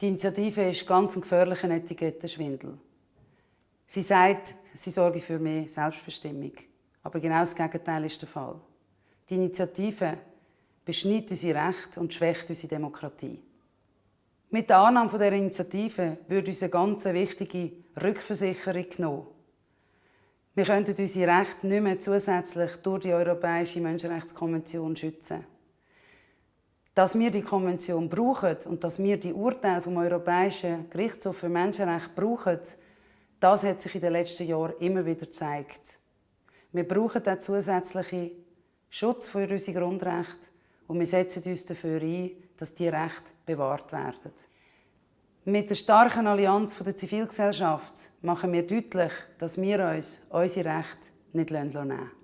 Die Initiative ist ganz ein gefährlicher Etikettenschwindel. Sie sagt, sie sorge für mehr Selbstbestimmung. Aber genau das Gegenteil ist der Fall. Die Initiative beschneidet unsere Rechte und schwächt unsere Demokratie. Mit der Annahme dieser Initiative würde uns eine ganz wichtige Rückversicherung genommen. Wir könnten unsere Rechte nicht mehr zusätzlich durch die Europäische Menschenrechtskonvention schützen. Dass wir die Konvention brauchen und dass wir die Urteile vom Europäischen Gerichtshof für Menschenrechte brauchen, das hat sich in den letzten Jahren immer wieder gezeigt. Wir brauchen den zusätzlichen Schutz für unsere Grundrechte und wir setzen uns dafür ein, dass diese Rechte bewahrt werden. Mit der starken Allianz der Zivilgesellschaft machen wir deutlich, dass wir uns unsere Rechte nicht nehmen lassen.